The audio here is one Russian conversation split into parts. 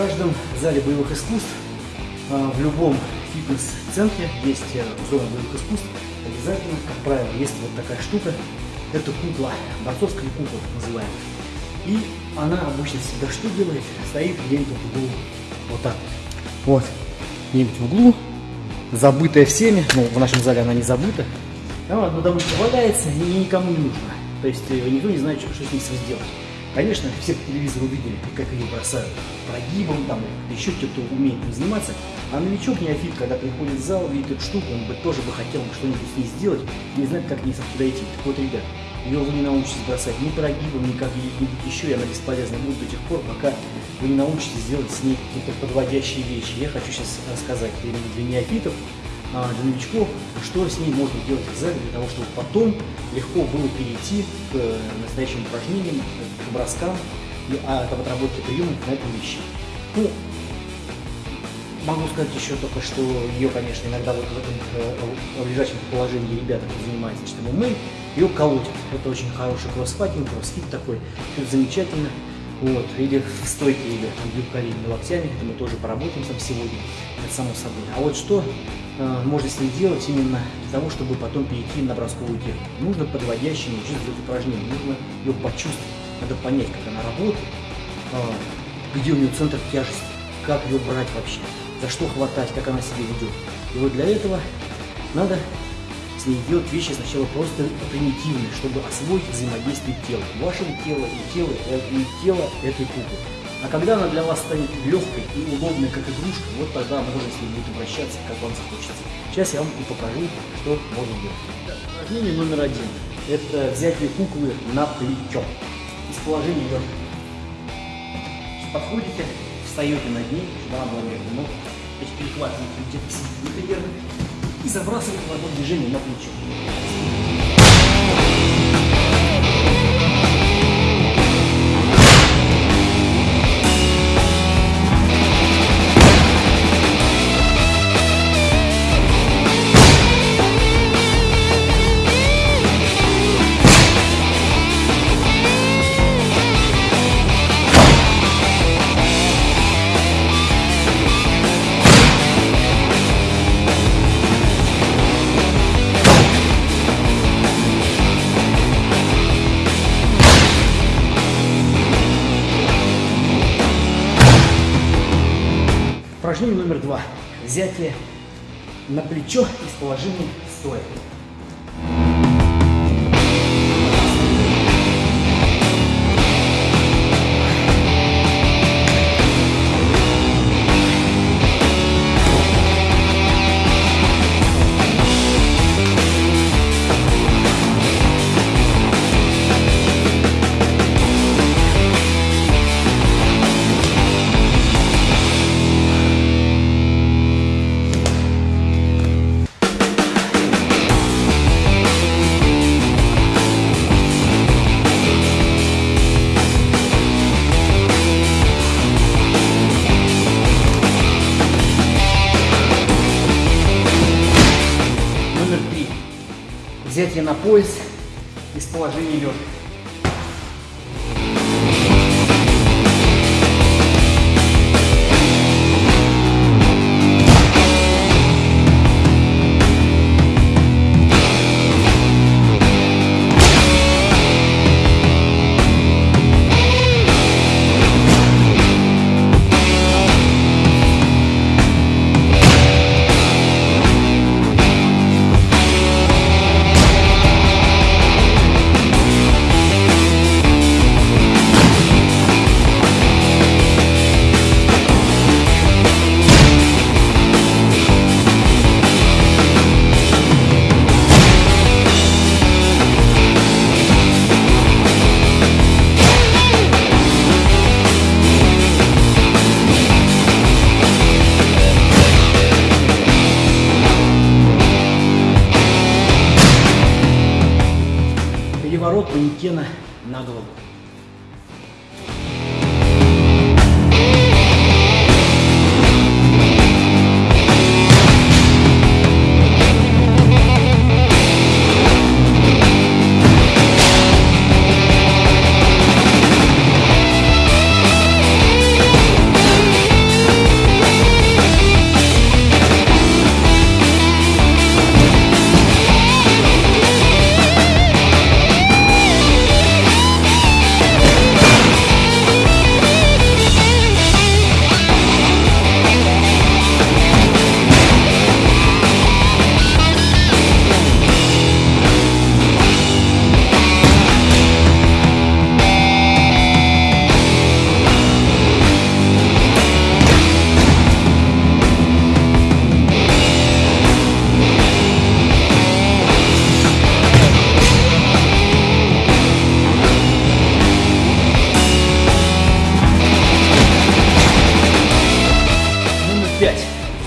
каждом зале боевых искусств, а, в любом фитнес-центре есть э, зона боевых искусств. Обязательно, как правило, есть вот такая штука. Это кукла, борцовская кукла называемая. И она обычно всегда что делает? Стоит где-нибудь в углу. Вот так. Вот. Где-нибудь в углу. Забытая всеми. Ну, в нашем зале она не забыта. Она потому что валяется и никому не нужна. То есть э, никто не знает, что, что с ней сделать. Конечно, все по телевизору видели, как ее бросают прогибом, там, еще кто-то умеет заниматься. А новичок неофит, когда приходит в зал, видит эту штуку, он бы тоже бы хотел что-нибудь с ней сделать, не знает, как к ней подойти. Так вот, ребят, ее вы не научитесь бросать ни прогибом, ни как-нибудь еще, и она бесполезна будет до тех пор, пока вы не научитесь делать с ней какие-то подводящие вещи. Я хочу сейчас рассказать для неофитов, для новичков, что с ней можно делать в зале, для того, чтобы потом легко было перейти к э, настоящим упражнениям, к броскам, и, а, к отработке приемов на этом вещи. Ну, могу сказать еще только, что ее, конечно, иногда вот в этом э, лежачем положении ребята, кто что мы ее колотят. Это очень хороший кроссфайтинг, кроссфит такой, это замечательно. Вот, или в стойке, или коленями локтями, это мы тоже поработаем там сегодня, это само собой. А вот что можно с ней делать именно для того, чтобы потом перейти на бросковую технику? Нужно подводящими учиться делать упражнения, нужно ее почувствовать, надо понять, как она работает, э, где у нее центр тяжести, как ее брать вообще, за что хватать, как она себя ведет. И вот для этого надо с ней делать вещи сначала просто примитивные, чтобы освоить взаимодействие тела, вашего тела и тела, э, и тела этой куклы. А когда она для вас станет легкой и удобной, как игрушка, вот тогда можно с ней будет обращаться, как вам захочется. Сейчас я вам и покажу, что можно делать. Упражнение номер один. Это взятие куклы на плечо. Из положения лежа. Подходите, встаете над ней, чтобы она была между ног. То есть перехватываете где-то сидите и забрасываете в одно движение на плечо. Упражнение номер два. Взятие на плечо из положения стоя. На пояс из положения лежа.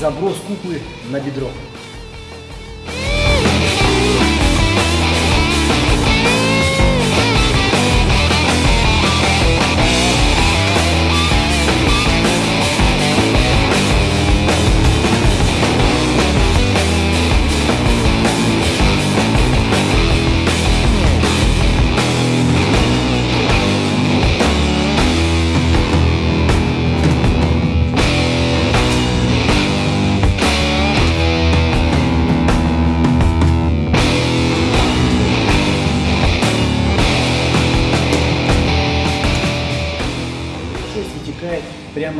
заброс куклы на бедро.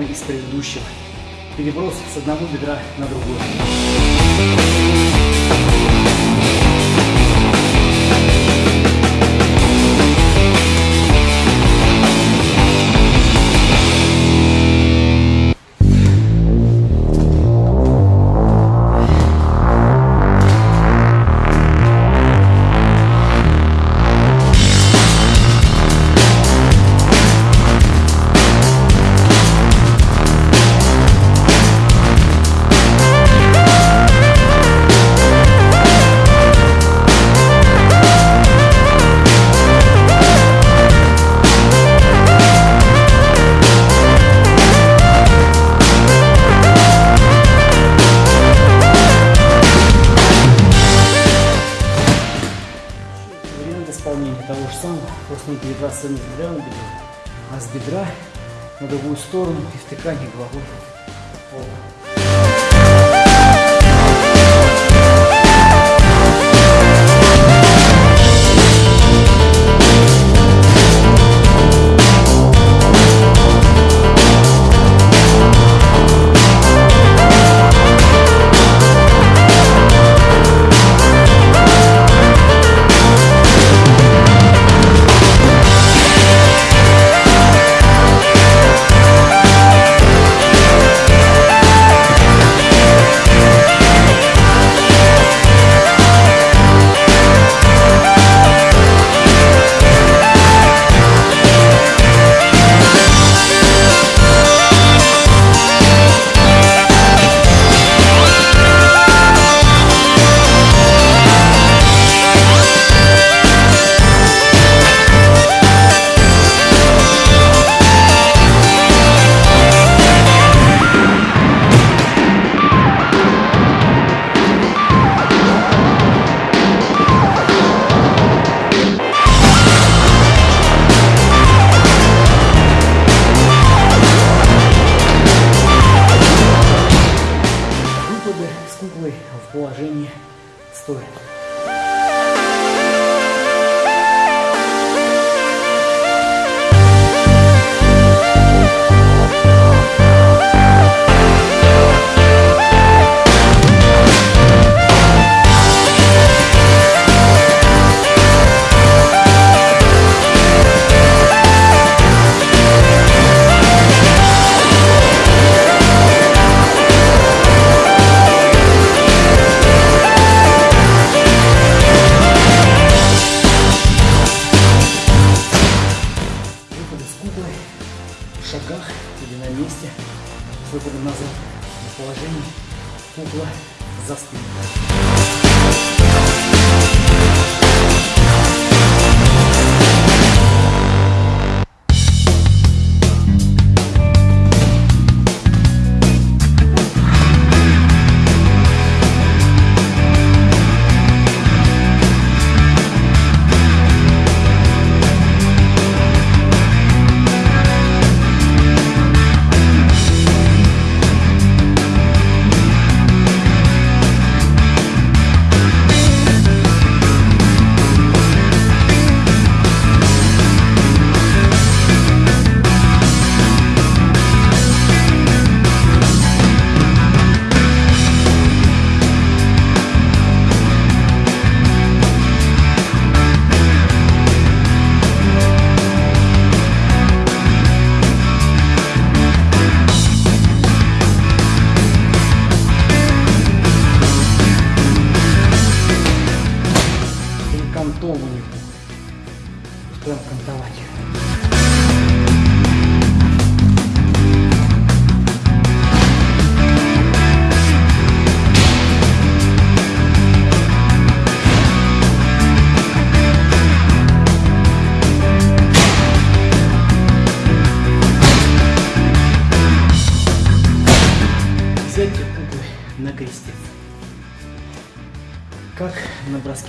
Прямо из предыдущего. Переброс с одного бедра на другое. Перебраться не с бедра на бедро, а с бедра на другую сторону и втыкание головой в пол. Куклой в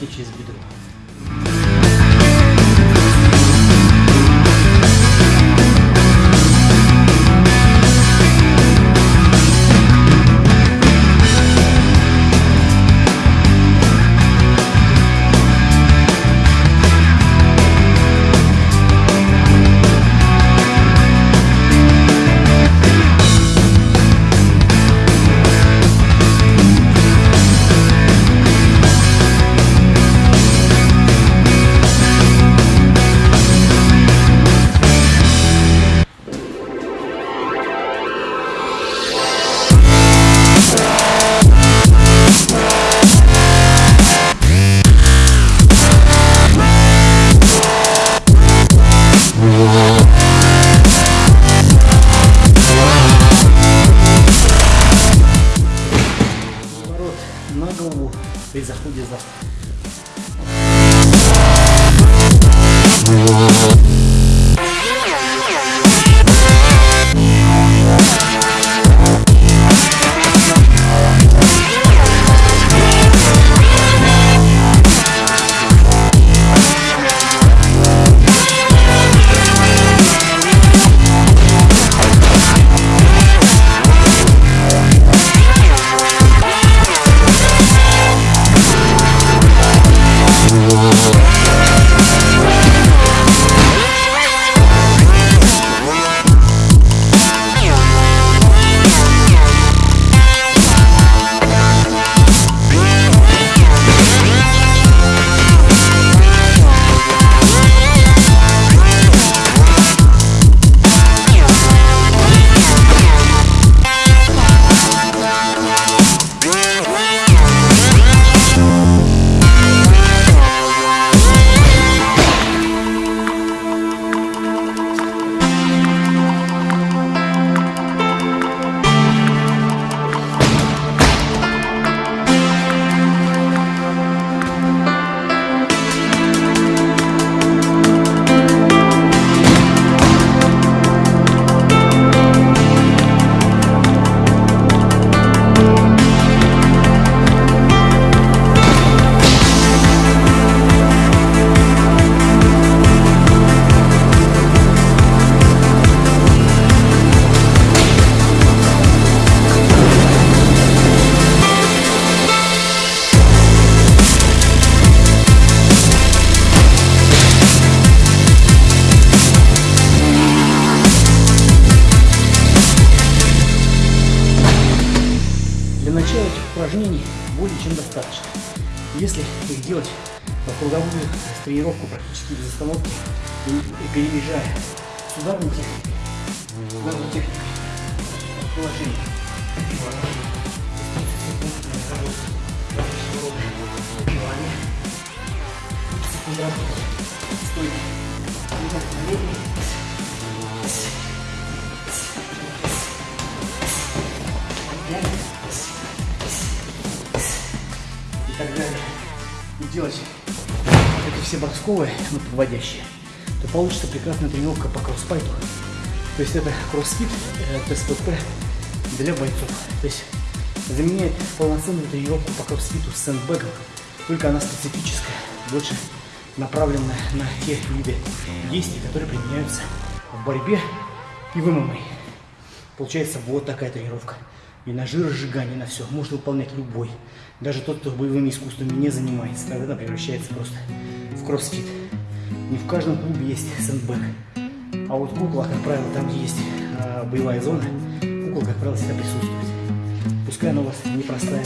which is beautiful. Остановки и, и переезжая с ударной техникой, ударной техникой положение. Стойки. и так далее, и делать все бросковые, ну, подводящие, то получится прекрасная тренировка по кроссфайту. То есть это кроссфит, э, ТСПП для бойцов. То есть заменяет полноценную тренировку по кроссфиту с сэндбэгом, только она специфическая, больше направленная на те виды действий, которые применяются в борьбе и в ММА. Получается вот такая тренировка. И на жиросжигание, на все. Можно выполнять любой. Даже тот, кто боевыми искусствами не занимается. Тогда превращается просто в кроссфит. Не в каждом клубе есть сэндбэг. А вот кукла, как правило, там, где есть а, боевая зона, кукла, как правило, всегда присутствует. Пускай она у вас непростая.